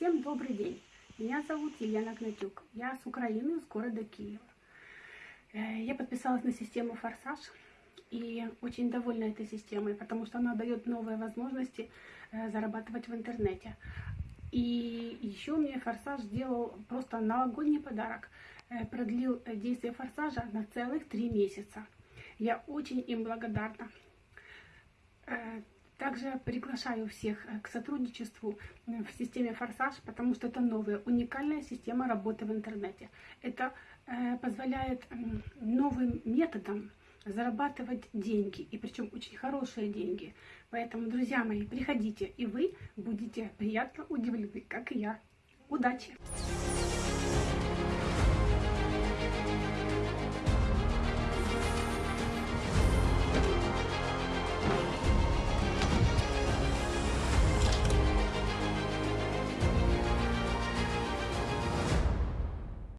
Всем добрый день. Меня зовут Елена Гнатюк. Я с Украины, с города Киева. Э, Я подписалась на систему «Форсаж» и очень довольна этой системой, потому что она дает новые возможности э, зарабатывать в интернете. И еще мне «Форсаж» сделал просто новогодний подарок. Э, Продлил действие «Форсажа» на целых три месяца. Я очень им благодарна. Также приглашаю всех э, к сотрудничеству в системе «Форсаж», потому что это новая, уникальная система работы в интернете. Это э, позволяет новым методом зарабатывать деньги, и причем очень хорошие деньги. Поэтому, друзья мои, приходите, и вы будете приятно удивлены, как и я. Удачи!